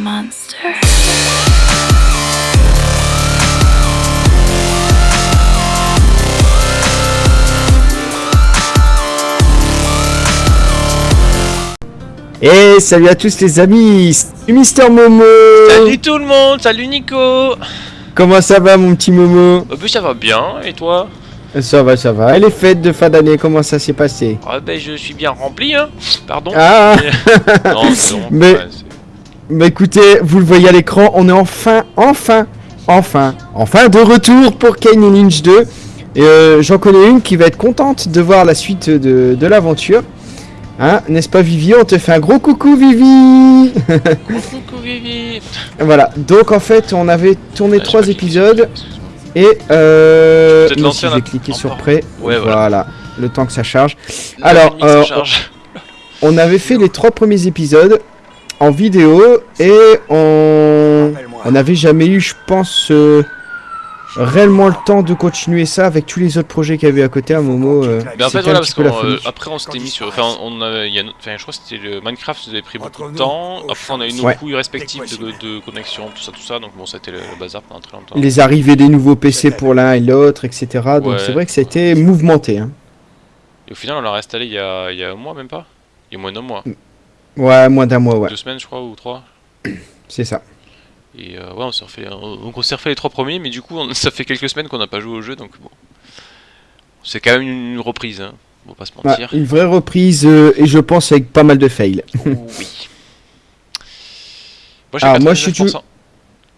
monster. Et salut à tous les amis, c'est Mister Momo. Salut tout le monde, salut Nico. Comment ça va mon petit Momo? Bah ça va bien, et toi? Ça va, ça va. Et les fêtes de fin d'année, comment ça s'est passé? Ah bah je suis bien rempli hein, pardon. Ah. Non, Mais- ouais, Bah écoutez, vous le voyez à l'écran, on est enfin, enfin, enfin, enfin de retour pour Kane Lynch 2. Et euh, j'en connais une qui va être contente de voir la suite de, de l'aventure. Hein, n'est-ce pas Vivi? On te fait un gros coucou Vivi Coucou Vivi Voilà, donc en fait on avait tourné Ah, trois épisodes. Et euh... J'ai cliqué un sur prêt. Ouais, voilà. voilà. le temps que ça charge. Alors, euh, charge. On avait fait les trois premiers épisodes en vidéo et on on n'avait jamais eu, je pense, euh, réellement le temps de continuer ça avec tous les autres projets qu'il y avait à côté à Momo. euh, en fait voilà parce folie. après on s'était mis sur enfin on il y a, enfin je crois que c'était le Minecraft ça avait pris beaucoup de temps après on a eu nos Ouais. couilles respectives de, de connexion tout ça tout ça donc bon ça a été le, le bazar pendant très longtemps Les arrivées des nouveaux PC pour l'un et l'autre, etc. Donc Ouais. c'est vrai que ça a été mouvementé. Hein. et au final on l'a réinstallé il y a, il y a un mois même pas? Il y a moins d'un mois Ouais, moins d'un mois, ouais, deux semaines je crois ou trois c'est ça. Et euh, ouais, on s'est refait, on- donc on s'est refait les trois premiers, mais du coup, on- ça fait quelques semaines qu'on n'a pas joué au jeu, donc bon. C'est quand même une, une reprise, hein. On va pas se mentir. une vraie reprise euh, et je pense avec pas mal de fails. oui. Moi, j'ai Ah, moi, je suis 99%.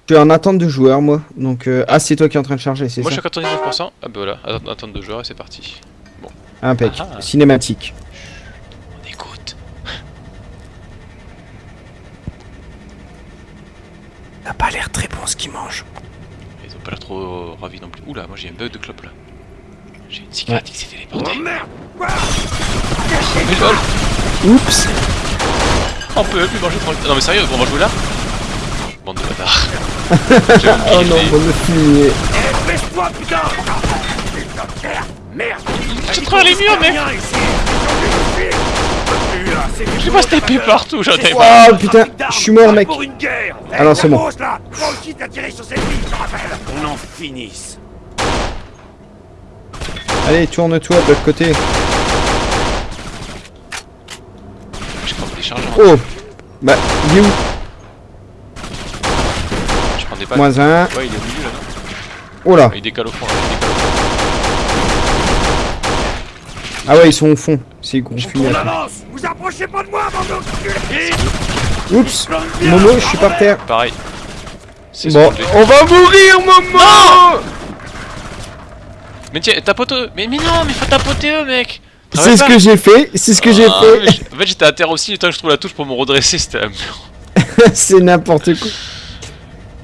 Je suis en attente de joueurs, moi. Donc, euh, ah, c'est toi qui es en train de charger, c'est Moi, je ça suis à 99%. Ah, bah voilà, Att- attente de joueur et c'est parti. Impec. Ah. Cinématique. On écoute. T'as ce qu'il mange. Ils ont pas l'air trop ravis non plus. Oula, moi j'ai un bug de clope là. J'ai une cigarette qui s'est téléportée. Oh merde Mais lol Oups On peut plus manger tranquille. Non, mais sérieux, on va jouer là Bande de bâtards. Oh non, on fumier. Eh, Baisse-toi, putain Merde Je travers les murs, mec Je vais pas se taper partout, j'en ai marre. Oh putain, je suis mort, mec. Ah non, c'est bon. On en finisse Allez, tourne-toi de l'autre côté. Je prends des chargeurs. Oh Bah, il est où? Je prends des balles. Moins un. Ouais, il est au milieu là, non? Oh là Il décale au fond, là, il décale au fond. Ah ouais, ils sont au fond. C'est gros avance Vous approchez pas de moi, bande Oups Momo, je suis par terre. Pareil. C'est Bon, on va mourir, Momo Mais tiens, tapote eux Mais, mais non, mais faut tapoter eux, mec C'est ce que j'ai fait, c'est ce que j'ai Ah, fait. En fait, j'étais à terre aussi, le temps que je trouve la touche pour me redresser, c'était un c'est n'importe quoi.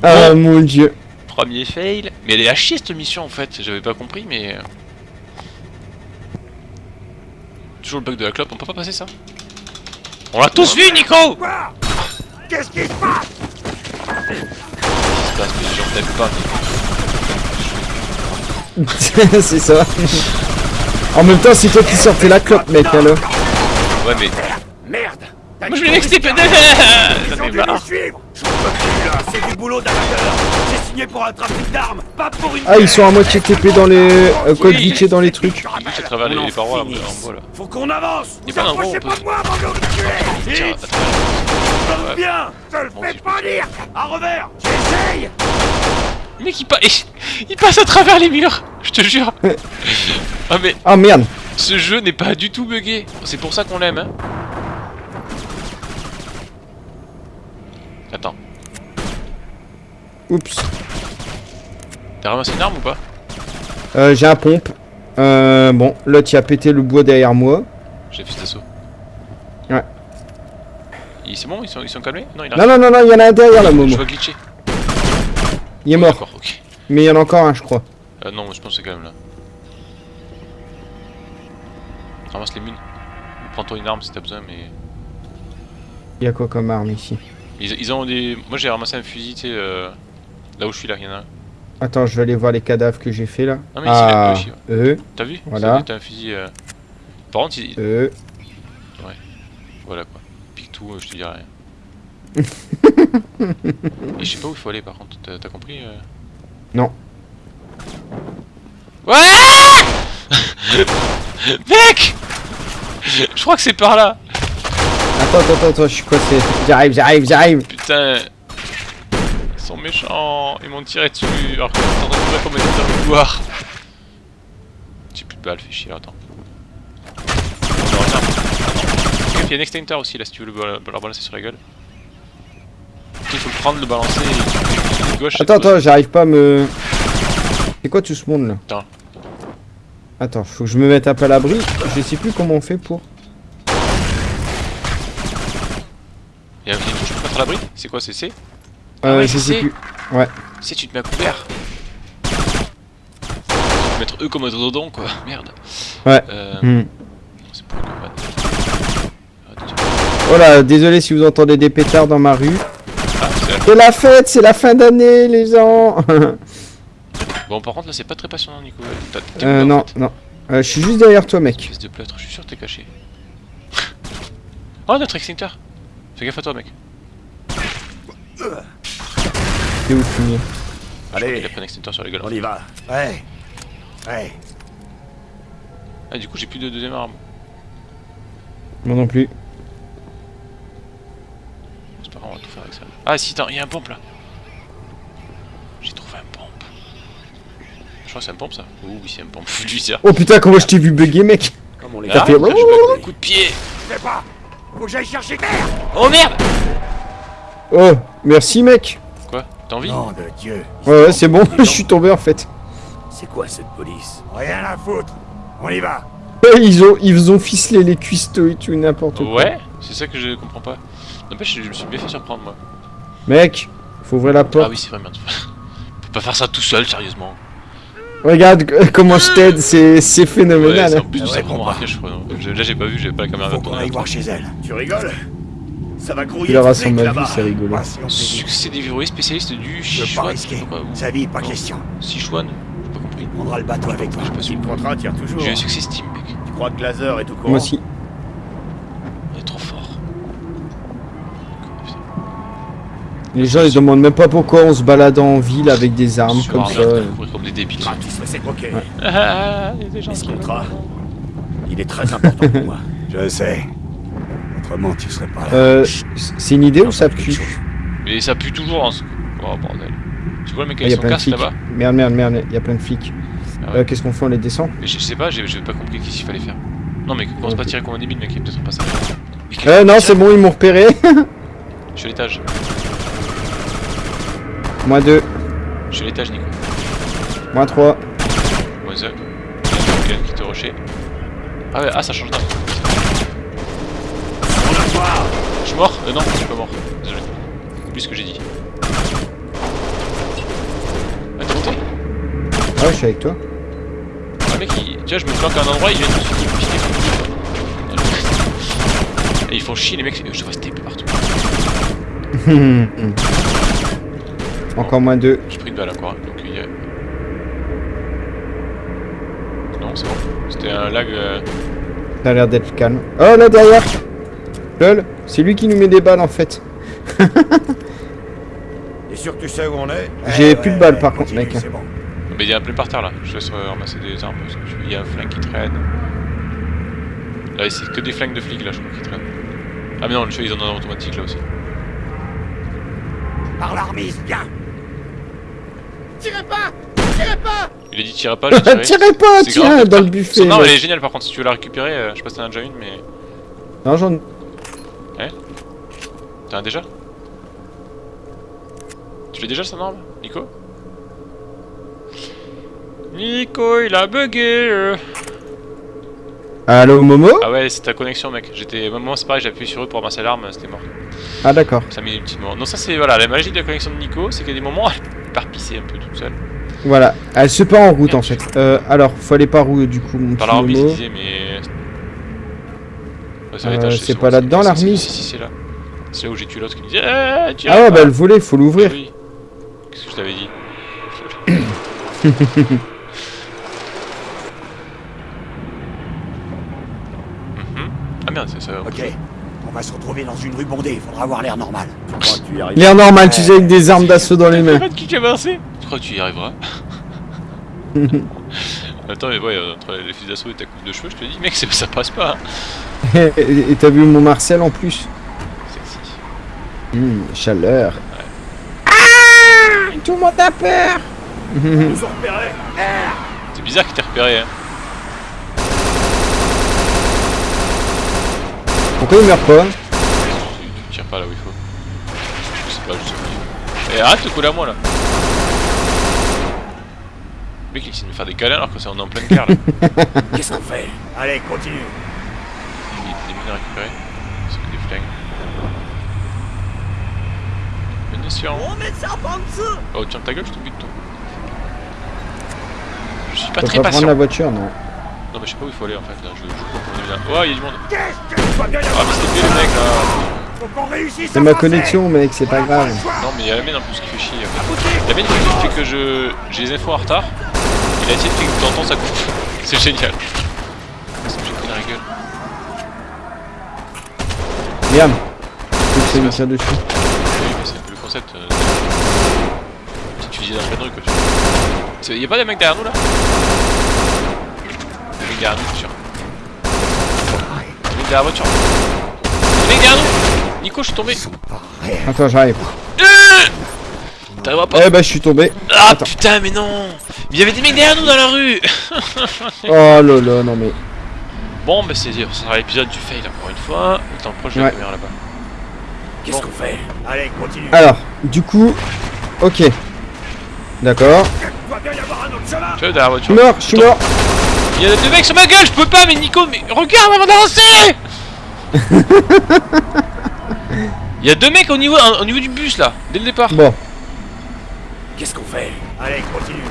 Ah mon dieu. premier fail. Mais elle est à chier cette mission en fait, j'avais pas compris, mais. euh, Toujours le bug de la clope, on peut pas passer ça On l'a tous vu, Nico Qu'est-ce qui se passe? Qu'est-ce qui se passe Mais les gens t'aiment pas, c'est ça. En même temps, c'est toi qui sortais la clope, mec, alors. Ouais, mais. Merde Moi je voulais qu'on l'extiper était J'en Ils ont ai dû nous marre suivre Je peux plus là, c'est du boulot d'amateur J'ai signé pour un trafic d'armes, pas pour une Ah, ils sont à moitié TP dans les. Euh, code Oui. glitché dans les trucs. Je rappelle, à travers on les- en les parois, là, finisse. en bois, là. Faut qu'on avance Vous pas approchez pas peut- de moi, bande d'enculés Tiens, Vite attends. Plante bien Je te le Bon, fais c'est- pas dire À revers J'essaye mec il, pa- il passe à travers les murs, je te jure. ah mais Ah merde. ce jeu n'est pas du tout buggé. C'est pour ça qu'on l'aime. Hein. Attends, Oups. t'as ramassé une arme ou pas Euh, j'ai un pompe. Euh, bon, l'autre il a pété le bois derrière moi. J'ai fait cet assaut. Ouais. C'est bon, ils sont, ils sont calmés Non, il a Non, non, non, non, il y en a un derrière là, Je Momo. vois glitcher. Il est mort. Mais il y en a encore un, je crois. Euh, non, je pense que c'est quand même là. Ramasse les mines. Prends-toi une arme si t'as besoin, mais. Il y a quoi comme arme ici? Ils, ils ont des. Moi j'ai ramassé un fusil, tu sais, euh, là où je suis là, il y en a un. Attends, je vais aller voir les cadavres que j'ai fait là. Ah, mais ici, ah, aussi, ouais. eux, T'as vu? Voilà. T'as un fusil. euh, Par contre, il... eux. voilà quoi. Pique tout, euh, je te dirai rien. Et je sais pas où il faut aller par contre, t'as t'as compris euh? Non. Ouais Mec Je crois que c'est par là Attends, attends, attends, je suis coincé. J'arrive, j'arrive, j'arrive. Putain Ils sont méchants Ils m'ont tiré dessus alors que j'étais en train de courir comme un dans le couloir J'ai plus de balles, fais chier, attends. Il y a un extincteur aussi là si tu veux le, balancer sur la gueule. Il faut le prendre, le balancer et de gauche. Attends, attends, j'arrive pas à me. C'est quoi tout ce monde là Attends. Attends, faut que je me mette un peu à l'abri. Je sais plus comment on fait pour. Il y a une touche pour mettre à l'abri C'est quoi, c'est C Euh, ouais, je c'est- sais plus. Si tu te mets à couvert. Mettre eux comme un dodon quoi, merde. Ouais. Euh, Hmm. C'est pour le combat. Ah, déjà. Oh là, désolé si vous entendez des pétards dans ma rue. Ah, c'est la- fête, c'est la fin d'année, les gens. Bon, par contre, là, c'est pas très passionnant, Nico. Euh, en non, fait non. Euh, je suis juste derrière toi, mec. Espèce de plâtre, je suis sûr que t'es caché. oh, notre extincteur Fais gaffe à toi, mec. T'es où, Fumier Il Allez, a pris un extincteur sur la gueule. on y va. Ouais. Ouais. Ah, du coup, j'ai plus de deuxième arme. Moi non plus. C'est pas grave, on va tout faire avec ça. Ah, si, attends, il y a un pompe là. J'ai trouvé un pompe. Je crois que c'est un pompe ça. Oh, oui, c'est un pompe. Lui, ça. Oh putain, comment je t'ai vu bugger, mec les T'as Ah, fait-. Coup de pied Je sais pas. Faut que j'aille chercher terre. Oh merde Oh, merci, mec. Quoi T'as envie Nom de Dieu. Ouais, ouais, c'est bon, je suis tombé en fait. C'est quoi cette police? Rien à foutre. On y va. Ouais, Ils ont, ils ont ficelé les cuistots et tout, n'importe quoi. Ouais, c'est ça que je comprends pas. N'empêche, je me suis bien fait surprendre moi. Mec, faut ouvrir la Ah porte. oui, c'est vrai, merde. On peut pas faire ça tout seul, sérieusement. Regarde comment je t'aide, c'est c'est Ouais, phénoménal. hein. en plus Ah du ouais, je crois. Je- Là, j'ai pas vu, j'avais pas la caméra Faut qu'on aille voir chez elle. Tu rigoles? Ça va grouiller. Il aura son vue, c'est rigolo. Ah. Succès déverrouillé spécialiste du Je veux pas Sichuan. Je pas. Sa vie, pas question. Sichuan J'ai pas compris. On prendra le bateau avec toi. J'ai pas su. Le contrat tire toujours. J'ai un succès Steam, mec. Tu crois que Glazer est au courant? Moi aussi. Les gens ils demandent même pas pourquoi on se balade en ville avec des armes comme ça. comme des débiles. Ce contrat, il est très important pour moi. Je sais. Autrement, tu serais pas là. Euh, c'est une idée ou ça pue? Mais ça pue toujours en ce. Oh bordel. Tu vois le mec Ah, y avec a son plein de casque flics. là-bas Merde, merde, merde, il y a plein de flics. Ah ouais. Euh, Qu'est-ce qu'on fait On les descend? Mais je je sais pas, j'ai pas compris qu'est-ce qu'il fallait faire. Non mais commence pas à tirer comme un débile mec, il peut-être pas ça. Euh, non, c'est bon, ils m'ont repéré. Je suis à l'étage. Moins 2, Je suis à l'étage Nico. moins 3. Moins un. Il y a quelqu'un qui te rushait. Ah ouais, ah ça change voit Je suis mort Euh non, je suis pas mort. Désolé. Oublie ce que j'ai dit. Ah t'es monté Ah ouais, je suis avec toi. Ah mec, il... tu vois, je me flanque à un endroit, il vient de me Et ils font chier les mecs, je vois ce tape partout. Encore moins 2. J'ai pris une balle encore, donc il y a... Non, c'est bon. C'était un lag... euh, Ça a l'air d'être calme. Oh là derrière Lol, c'est lui qui nous met des balles en fait. T'es sûr que tu sais où on est? J'ai plus de balles, par contre, continue, mec. C'est bon. Mais il y a un plein par terre là, je laisse ramasser des armes parce que je- il y a un flingue qui traîne. Là c'est que des flingues de flics là je crois qui traînent. Ah mais non, le ils en ont un automatique là aussi. Par l'armise, bien Il a dit tirez pas, j'ai tiré. Tirez pas, tiens, grave. dans le buffet. Mec. elle est géniale par contre, si tu veux la récupérer, euh, je sais pas si t'en as déjà une mais... Non, j'en. T'as un déjà Tu l'as déjà son arme, Nico? Nico, il a bugué euh. Allo Momo Ah ouais, c'est ta connexion mec. J'étais... Moi c'est pareil, j'ai appuyé sur eux pour ramasser l'arme, c'était mort. Ah d'accord. Ça petits moments. Non, ça c'est voilà, la magie de la connexion de Nico, c'est qu'il y a des moments, elle part pisser un peu toute seule. Voilà, elle se part en route en fait. Euh, alors, faut aller par où du coup, mon Par petit la remise, il Momo disait, mais. Euh, c'est pas là-dedans, c'est- la c'est- remise Si, si, c'est là. C'est là où j'ai tué l'autre qui me disait tu Ah ouais, bah le volet, faut l'ouvrir. Oui. Qu'est-ce que je t'avais dit Ça. Ok. On va se retrouver dans une rue bondée, il faudra avoir l'air normal. L'air normal, tu sais, avec des armes d'assaut dans les mains. Qui avancé Tu crois que tu y arriveras Attends, mais ouais, euh, entre les fusils d'assaut et ta coupe de cheveux, je te dis, mec, ça passe pas. hein. Et t'as vu mon Marcel en plus Sexy. Hum, Chaleur. Ah Tout le monde a peur nous ont repérés C'est bizarre qu'il t'ait repéré, hein. Pourquoi il meurt pas Tu, tires pas là où il faut. Je sais pas, je sais pas. Et arrête de coller à moi là. Le mec il essaie de me faire des câlins alors que c'est on est en pleine guerre là. Qu'est-ce qu'on fait? Allez, continue. Il y a des mines à récupérer. C'est que des flingues. Munitions. Oh tiens ta gueule, je te bute toi. Je suis pas très pas patient. prendre la voiture, non. Non mais je sais pas où il faut aller en fait là. Je, je comprends bien. Oh il y a du monde. Tu Ah mais c'était plus les mecs là. C'est à ma connexion, mec, c'est pas grave. Non mais il y a la mine en plus qui fait chier. La mine qui fait que je j'ai les infos en retard. Il a essayé de faire que t'entends ça coupe. C'est génial. Que j'ai pris la gueule que ça me tire dessus. Oui mais c'est le concept. Euh... Petite fusillade en pleine rue quoi tu vois. C'est- Y'a pas des mecs derrière nous là? Des mecs derrière nous je suis sûr. Des mecs derrière la voiture. Des mecs derrière nous Nico je suis tombé. Attends, j'arrive. T'arriveras pas. Eh bah, je suis tombé. Ah attends. putain mais non Mais il y avait des mecs derrière nous dans la rue Oh là là, non mais. Bon bah c'est ça sera l'épisode du fail encore une fois. Attends proche de la Ouais. caméra là-bas. Qu'est-ce qu'on fait? Allez, continue. Alors, du coup. Ok. D'accord. Il Tu vois derrière la Je suis voiture mort, je suis mort. Il y a deux mecs sur ma gueule, je peux pas mais Nico mais regarde avant d'avancer Il y a deux mecs au niveau, au niveau du bus là, dès le départ. Bon. Qu'est-ce qu'on fait? Allez, continue.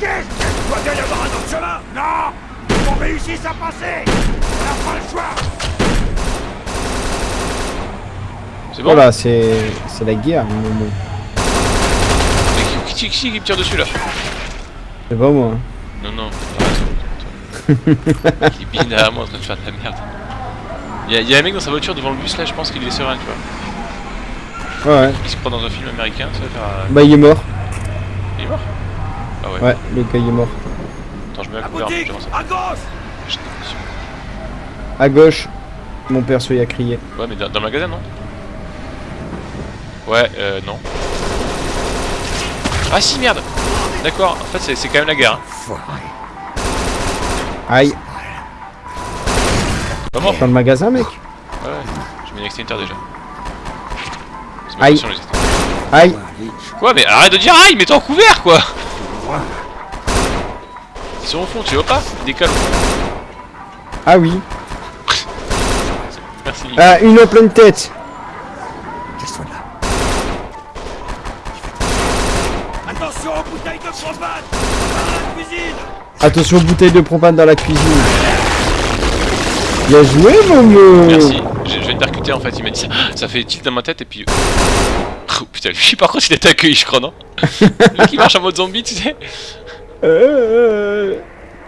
Qu'est-ce que doit bien y avoir un autre chemin? Non Faut qu'on réussisse à passer On n'a pas le choix C'est bon? Voilà, c'est. C'est la guerre. Mais qui, qui, qui, qui me tire dessus là? C'est pas moi. Non non. Il bine derrière moi en train de faire de la merde. Il y, a, y un mec dans sa voiture devant le bus là, je pense qu'il est serein tu vois. Ouais, ouais. Il se croit dans un film américain, ça va faire... euh, Bah, il est mort. Il est mort? Ah ouais. Ouais, le gars, il est mort. Attends, je me mets à couvert, j'avance. À gauche. À gauche, mon perso, il a crié. Ouais, mais dans, dans le magasin, non? Ouais, euh, non. Ah si, merde D'accord, en fait, c'est- quand même la guerre. Hein. Aïe. Pas mort Dans le magasin, mec Ouais, ouais. J'ai mis un extincteur déjà. Aïe. passion. Aïe. Quoi, mais arrête de dire aïe, mets-toi en couvert, quoi Ils sont au fond, tu vois pas? Fond. Ah oui. Merci. Ah, une en pleine tête. Qu'est-ce qu'on a Attention aux bouteilles de propane Dans la cuisine Attention, bouteille de propane dans la cuisine. Bien joué, Momo Merci. Je, je viens de percuter en fait, il m'a dit ça. Ça fait tilt dans ma tête et puis. Oh putain, lui par contre il était accueilli, je crois, non? Mec il marche en mode zombie, tu sais? Euh,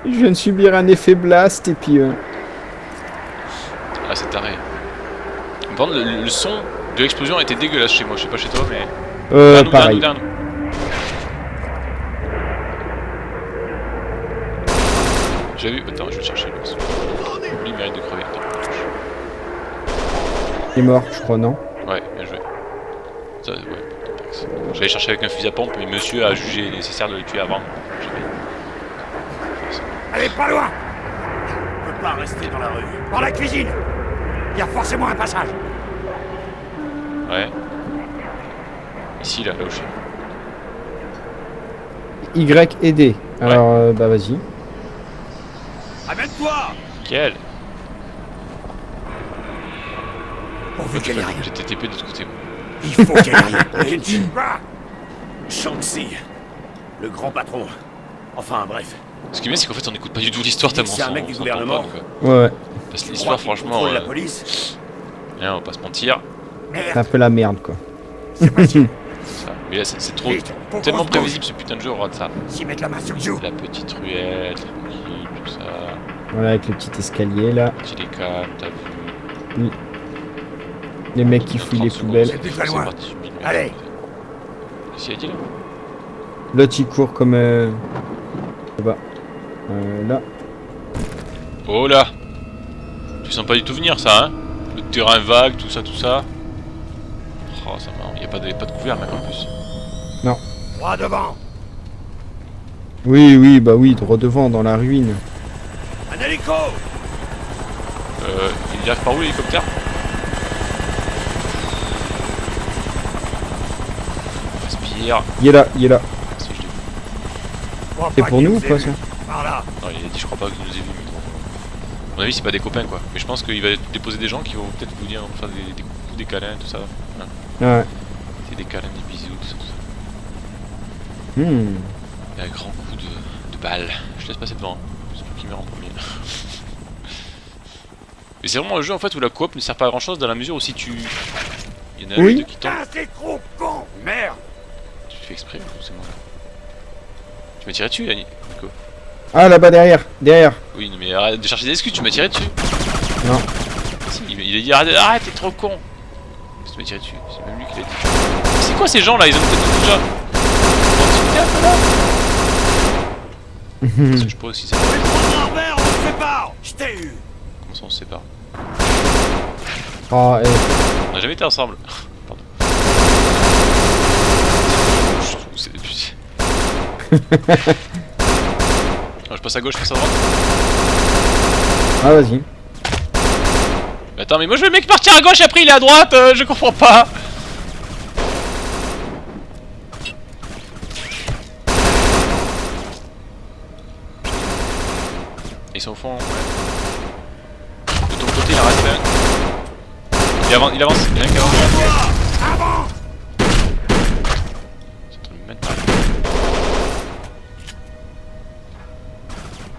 Je viens de subir un effet blast et puis... euh, Ah, c'est taré. Par contre, le, le son de l'explosion était dégueulasse chez moi, je sais pas chez toi, mais. Euh, pareil. nous, J'ai vu. Attends, je vais le chercher. Lui, il mérite de crever. Attends. Il est mort, je crois, non Ouais, bien joué. Ça, ouais. J'allais chercher avec un fusil à pompe, mais monsieur a jugé nécessaire de le tuer avant. Allez, pas loin On peut pas rester dans la rue. Dans la cuisine Il y a forcément un passage Ouais. Ici, là, là où je suis. Y et D. Alors, euh, bah vas-y. Amène-toi Quel Pourvu ait rien. J'ai TTP de l'autre côté. Il faut qu'il y ait rien. Shanxi, le grand patron. Enfin, bref. Ce qui est bien, c'est qu'en fait, on n'écoute pas du tout l'histoire tellement C'est un mec du gouvernement. quoi. Ouais, ouais. Parce que l'histoire, franchement, contrôle euh, la police on va pas se mentir. C'est un peu la merde, quoi. c'est possible. c'est ça. Mais là, c'est trop. Vite, Tellement prévisible ce putain de jeu, regarde ça. S'y mettre la. La petite ruelle. Voilà, avec le petit escalier, là. Petit t'as vu. Les mecs qui fouillent les 30 secondes, poubelles. loin. Allez. Qu'est-ce qu'il a dit là L'autre il court comme... Euh... Là-bas. Euh, là. Oh là Tu sens pas du tout venir ça, hein Le terrain vague, tout ça, tout ça. Oh, ça marrant. Y a pas de, pas de couvert, mec, en plus. Droit devant. Oui, oui, bah oui, droit devant, dans la ruine. Un hélico. Euh, il arrive par où l'hélicoptère Respire. Il est là, il est là. Si je l'ai vu. Crois C'est pour nous ou pas ça Par là. Non, il a dit, je crois pas qu'il nous ait vu. mais bon. À mon avis, c'est pas des copains quoi. Mais je pense qu'il va déposer des gens qui vont peut-être vous dire, faire des, des coups, des câlins, tout ça. Hein Ouais. C'est des câlins, des bisous, tout ça, tout ça. Hmm. Et un grand coup de, de balle. Je te laisse passer devant. hein. C'est pour qui meurt en premier. Mais c'est vraiment un jeu en fait où la coop ne sert pas à grand chose dans la mesure où si tu. Il y en a un Oui. qui tombe. Putain, c'est trop con. Merde. Tu fais exprès ou c'est moi là Tu m'as tiré dessus, Yannick Nico Ah, là-bas, derrière, derrière. Oui, mais arrête de chercher des excuses, tu m'as tiré dessus Non. Si, il, a dit arrête, arrête, t'es trop con Tu m'as tiré dessus, c'est même lui qui l'a dit. C'est quoi ces gens là Ils ont peut-être déjà. Proximité un peu là Parce que je pourrais aussi savoir Oh merde, on se sépare. Je t'ai eu. comment ça on se sépare. Ah, eh. On n'a jamais été ensemble. Pardon. Je trouve que c'est depuis. Ah, je passe à gauche, je passe à droite. Ah, vas-y. Attends, mais moi je veux le mec partir à gauche, après il est à droite, euh, je comprends pas. Ils sont au fond. De ton côté, il en reste un. Il avance, il avance, il y en a un qui avance. Avant.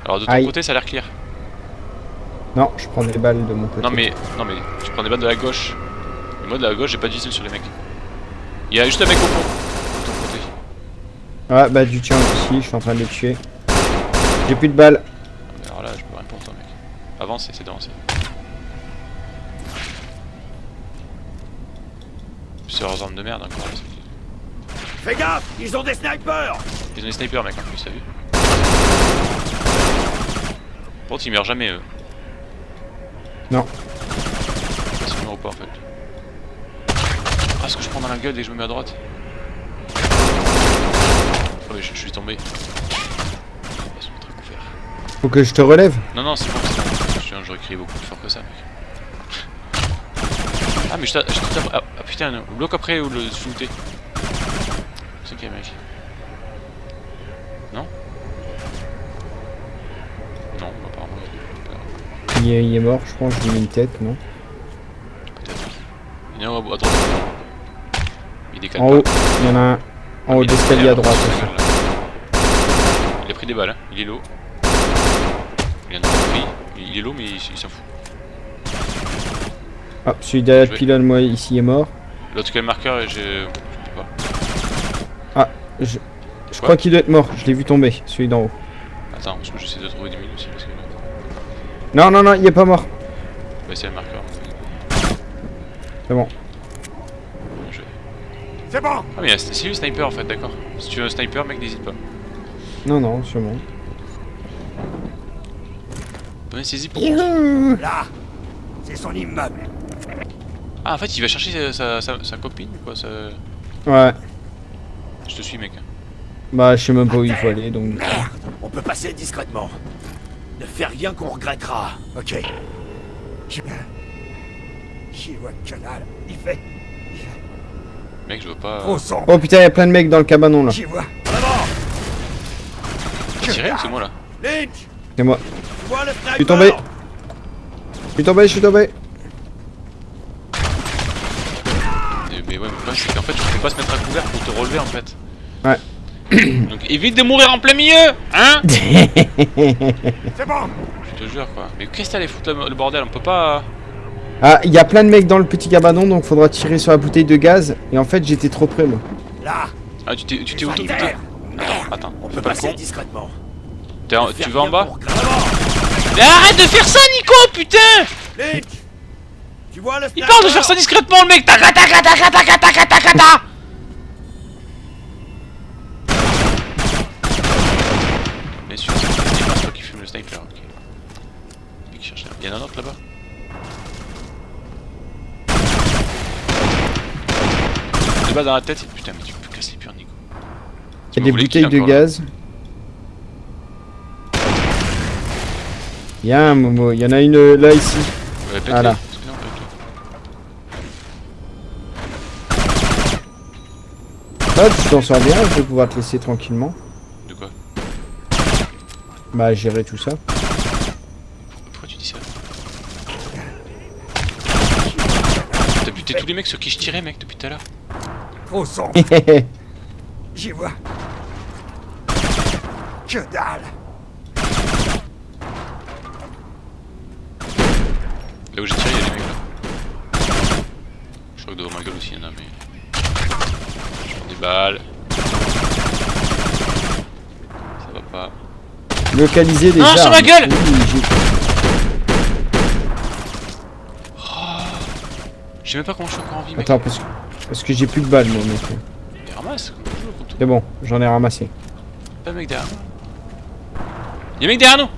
Alors de ton Aïe. côté, ça a l'air clear. Non, je prends des balles de mon côté. Non mais, non mais, tu prends des balles de la gauche. Et moi de la gauche, j'ai pas de visile sur les mecs. Il y a juste un mec au fond. De ton côté. Ah, bah du tien aussi, je suis en train de les tuer. J'ai plus de balles. Mais alors là, je peux rien pour toi, mec. Avance, essaie d'avancer. C'est leurs armes de merde c'est- Fais gaffe, ils ont des snipers. Ils ont des snipers, mec, en plus, t'as vu Par contre, ils meurent jamais, eux. Non. Ils meurent ou pas, en fait. Ah, ce que je prends dans la gueule dès que je me mets à droite Oh, mais je, je suis tombé. Ils sont très couverts. Faut que je te relève. Non, non, c'est bon, c'est bon. J'aurais crié beaucoup plus fort que ça, mec. Ah, mais je t'a- je te tape. Ah, ah, putain, le bloc après ou le shooter? C'est ok, mec? Non? Non, apparemment, il- Il est, il est mort, je pense, je lui une tête, non? Peut-être. Il y en a un à droite. Il décale En pas. haut, il y en a un. En haut Il d'escalier à droite il. Il a pris des balles, hein. il est low. Il en a pris. Il est low, mais il, il s'en fout. Ah, celui derrière le pylône, moi, ici, est mort. L'autre qui a le marqueur, et j'ai. Je sais pas. Ah, je, je crois qu'il doit être mort. Je l'ai vu tomber, celui d'en haut. Attends, parce que j'essaie de trouver des mines aussi, parce que. Non, non, non, il est pas mort. Bah, c'est le marqueur. C'est bon. Je- C'est bon. Ah, mais c'est lui le sniper en fait, d'accord. Si tu veux un sniper, mec, n'hésite pas. Non, non, sûrement. Pour. Là, c'est son immeuble. Ah, en fait, il va chercher sa, sa, sa- sa copine ou quoi ça... Ouais. Je te suis, mec. Bah, je sais même pas où il faut aller, donc... Merde, on peut passer discrètement. Ne fais rien qu'on regrettera, ok J'y J'y vois dalle. Il fait Mec, je veux pas. Oh putain, il y a plein de mecs dans le cabanon, là. J'y vois. Ou c'est moi là Lynch C'est moi. Tu sniper suis tombé. Je suis tombé, je suis tombé. Mais ouais, mais le problème, c'est qu'en fait, je peux pas se mettre à couvert pour te relever en fait. Ouais. Donc évite de mourir en plein milieu Hein C'est bon Je te jure quoi. Mais qu'est-ce que t'allais foutre le, bordel? On peut pas. Ah, il y a plein de mecs dans le petit cabanon, donc faudra tirer sur la bouteille de gaz. Et en fait, j'étais trop près, moi. Là Ah, tu t'es tu tu. Merde Attends, On peut pas passer con. discrètement. Tu vas en bas? Mais arrête de faire ça, Nico Putain Lynch Tu vois le Il parle de faire ça discrètement le mec taca Bien sûr, c'est le toi qui fume le sniper, ok. Qui cherche- Il y en a un autre là-bas De base dans la tête, c'est putain mais tu peux casser les purs Nico. Il y a des bouteilles de gaz. Il y a un Momo, il y en a une euh, là ici. Ouais. Excuse-moi, pète-les. Hop, tu t'en sors bien, je vais pouvoir te laisser tranquillement. De quoi? Bah, gérer tout ça. Pourquoi tu dis ça? T'as buté tous les mecs sur qui je tirais mec depuis tout à l'heure. Trop sombre, j'y vois. Que dalle Là où j'ai tiré, il y a des mecs là. Je crois que devant ma gueule aussi il y en a, mais. Je prends des balles. Ça va pas. Localiser des Non, armes. sur ma gueule Oui, j'ai- Je sais même pas comment je suis encore en vie, mec. Attends, parce que, parce que j'ai plus de balles, moi, mec. Il ramasse. C'est bon, j'en ai ramassé. Y'a un mec derrière nous. Y'a un mec derrière nous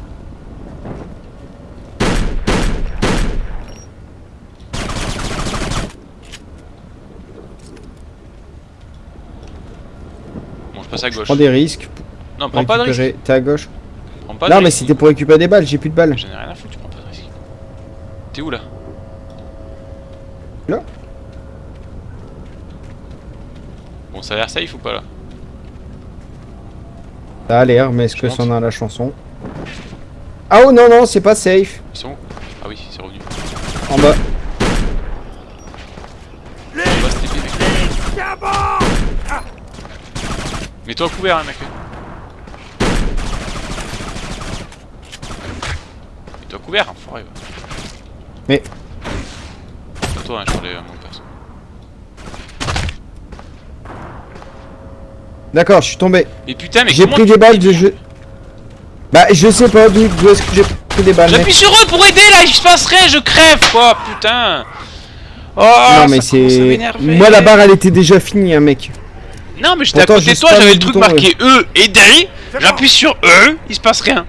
passe à gauche. Prends des risques. Non, prends pas de risque. récupérer- T'es à gauche. Prends pas de non, mais c'était pour récupérer des balles, j'ai plus de balles. J'en ai rien à foutre, tu prends pas de risque. T'es où là? Là. Bon, ça a l'air safe ou pas là? Ça a l'air, mais est-ce que Je c'en a la chanson? Ah oh non, non, c'est pas safe. Ils sont où Ah oui, c'est revenu. En bas. On va se TP, mec. Tiens bon Mets-toi couvert, hein, mec. Mets-toi couvert, enfoiré. va. Mais- Pas toi, hein, je parlais à mon perso. D'accord, je suis tombé. Mais putain, mais J'ai pris des balles de jeu. Bah, je sais pas d'où est-ce que j'ai pris des balles. J'appuie sur eux pour aider là, il se passe rien, je crève quoi, putain. Oh, non, mais c'est. Moi, la barre, elle était déjà finie, hein, mec. Non, mais j'étais à côté de toi, j'avais le truc bouton, marqué E, aider. C'est J'appuie sur E, il se passe rien.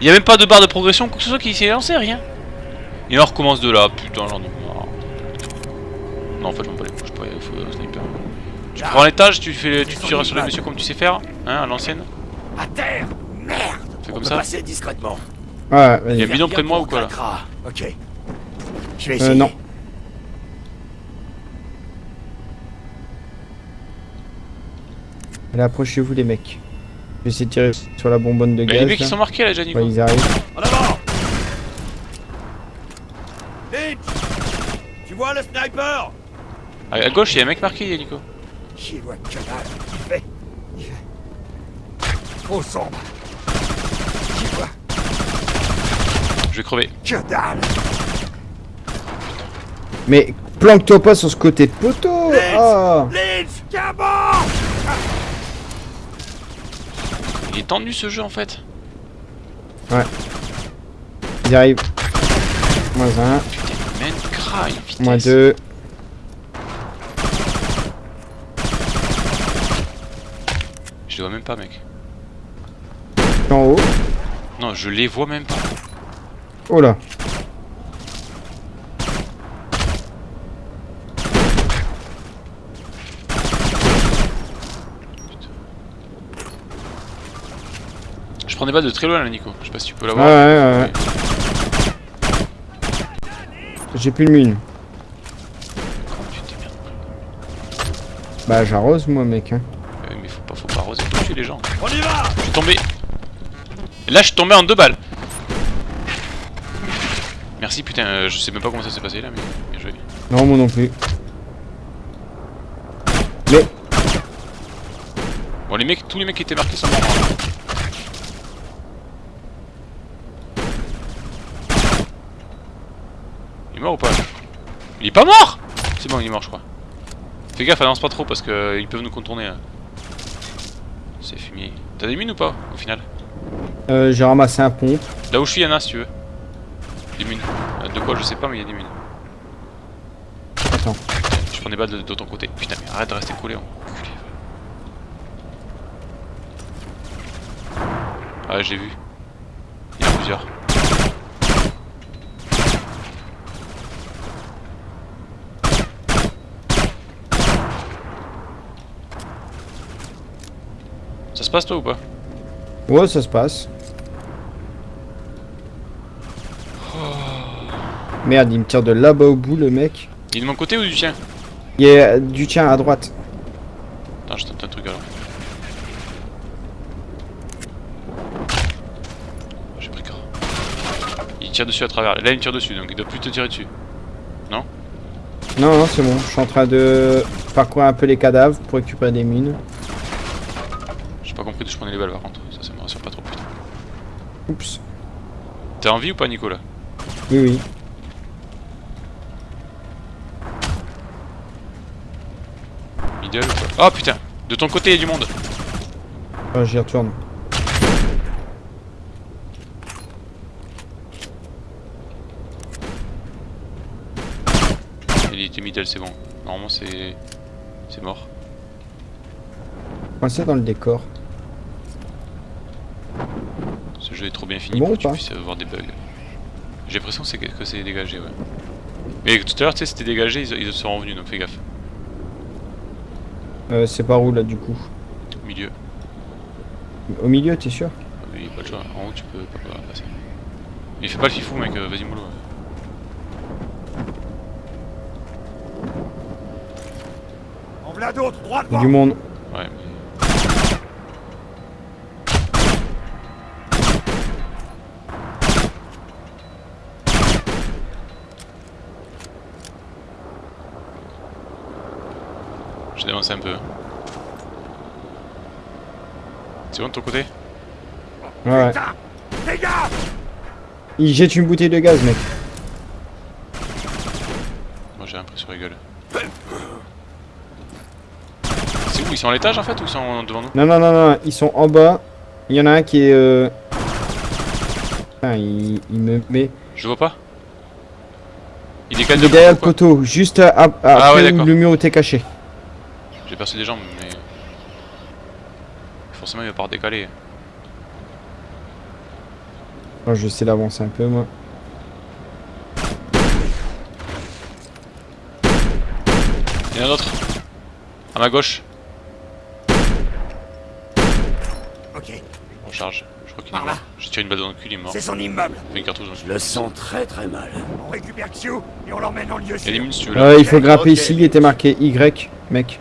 Il y a même pas de barre de progression, quoi que ce soit qui s'est lancé, rien. Et on recommence de là, putain, j'en ai marre. Non, en fait, je m'en bats les couilles, je peux il faut un sniper. Tu prends l'étage, tu fais, tu tires sur les messieurs comme tu sais faire, hein, à l'ancienne. À terre Merde Fais comme ça. passer discrètement. Ouais, Il y a un bidon près de moi ou quoi là Ok. Je vais Euh, essayer. non. Allez, approchez-vous, les mecs. Je vais essayer de tirer sur la bonbonne de gaz. les mecs là. ils sont marqués là, déjà, Nico. Ouais, ils arrivent. En avant Vite Tu vois le sniper? À à gauche, il y a un mec marqué, Nico. J'y vois que dalle. Il fait- il fait Trop sombre. Je vais crever. que dalle. Mais planque-toi pas sur ce côté de poteau Lynch Ah Lynch Il est tendu ce jeu en fait. Ils arrivent. Moins un, Putain, vitesse. moins deux. Je les vois même pas, mec. En haut. Non, je les vois même pas. Oh là. Prends des balles de très loin là, Nico. Je sais pas si tu peux Ouais, l'avoir. ouais, ouais. J'ai plus de mine. Bah, j'arrose, moi, mec. Hein. Euh, Mais faut pas, faut pas arroser, faut tuer les gens. On y va Je suis tombé. Et là, je suis tombé en deux balles. Merci, putain. euh, je sais même pas comment ça s'est passé là, mais bien joué. Non, moi non plus. Mais, Bon, les mecs, tous les mecs qui étaient marqués sont morts. hein. Il est mort ou pas Il est pas mort C'est bon, il est mort, je crois. Fais gaffe, avance pas trop parce que euh, ils peuvent nous contourner. là. C'est fumier. T'as des mines ou pas au final euh, j'ai ramassé un pompe. Là où je suis, il y en a si tu veux. Des mines. Euh, De quoi, je sais pas, mais il y a des mines. Attends. Je prends des balles de, de ton côté. Putain, mais arrête de rester collé. Ah, j'ai vu. Il y en a plusieurs. Ça se passe toi ou pas? Ouais, ça se passe. Merde, il me tire de là-bas au bout, le mec. Il est de mon côté ou du tien? Il y a du tien à droite. Attends, je tente un truc alors. Oh, J'ai pris corps. Il tire dessus à travers. Là, il me tire dessus, donc il doit plus te tirer dessus. Non, non, c'est bon. Je suis en train de parcourir un peu les cadavres pour récupérer des mines. J'ai pas compris d'où je prenais les balles par contre. Ça, ça me rassure pas trop, putain. Oups. T'es en vie ou pas, Nicolas? Oui, oui. Middle ou quoi Oh putain De ton côté, il y a du monde Ah, J'y retourne. Il était middle, c'est bon. Normalement, c'est. C'est mort. Coincé dans le décor. Ce jeu est trop bien fini Bon pour ou que tu puisses avoir des bugs. J'ai l'impression que c'est que c'est dégagé, ouais. Mais tout à l'heure, tu sais, c'était dégagé, ils, ils sont revenus, donc fais gaffe. Euh, c'est par où là du coup? Au milieu. Au milieu, t'es sûr? Ah oui, pas de choix. En haut, tu peux pas, pas passer. Mais fais pas le fifou, mec, euh, vas-y, mollo. En voilà d'autres, droit Il y a devant Du monde. Ouais, mais. Avancé un peu. C'est bon de ton côté Ouais, Il jette une bouteille de gaz, mec. Moi j'ai l'impression rigole. C'est où Ils sont à l'étage en fait ou ils sont devant nous Non, non, non, non, ils sont en bas. Il y en a un qui est... Euh... Putain, il, il me met... Je vois pas. Il est derrière le poteau, juste à, à- Ah après ouais, le mur où t'es caché. J'ai percé des jambes mais. Forcément il va pas redécaler. Oh, je sais d'avancer un peu, moi. Il y en a d'autres. À ma gauche. Ok, On charge. Je crois qu'il est mort. J'ai tiré une balle dans le cul, il est mort. c'est son immeuble. Fait une cartouche dans le Je le sens très très mal. On récupère Xiu et on l'emmène en lieu Il y a des sûr. mines si tu veux là. Euh, il faut grimper ok. ici, il était marqué Y, mec.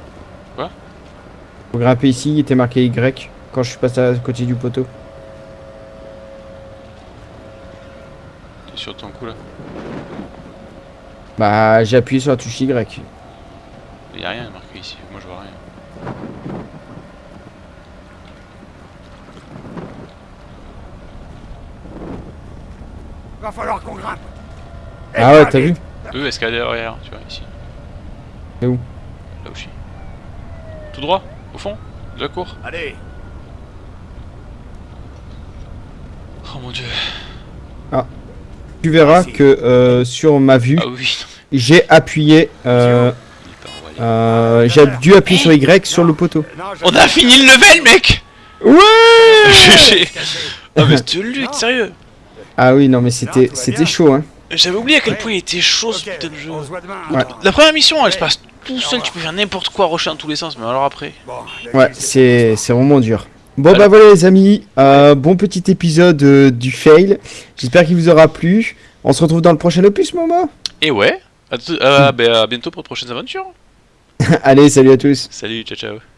Faut grimper ici, il était marqué Y quand je suis passé à côté du poteau. T'es sur ton coup là. Bah, j'ai appuyé sur la touche Y. Il y a rien marqué ici. Moi je vois rien. Va falloir qu'on grimpe. Ah ouais, t'as vu. Eux, escalader derrière, tu vois, ici. C'est où Là où je suis. Tout droit, au fond, de la cour. Allez, Oh mon dieu. Tu verras que euh, sur ma vue, Ah oui, j'ai appuyé... Euh, euh, j'ai dû appuyer sur Y sur le poteau. On a fini le level, mec. Ouais Ah mais c'était lutte, sérieux. Ah oui, non, mais c'était c'était chaud, hein. J'avais oublié à quel point il était chaud ce putain de jeu. Ouais. La première mission, elle se passe tout seul, tu peux faire n'importe quoi, rusher dans tous les sens, mais alors après... Ouais, c'est c'est vraiment dur. Bon Voilà. bah voilà les amis, euh, bon petit épisode euh, du fail. J'espère qu'il vous aura plu. On se retrouve dans le prochain opus, maman. Et ouais, à, euh, bah, à bientôt pour de prochaines aventures. Allez, salut à tous. Salut, ciao ciao.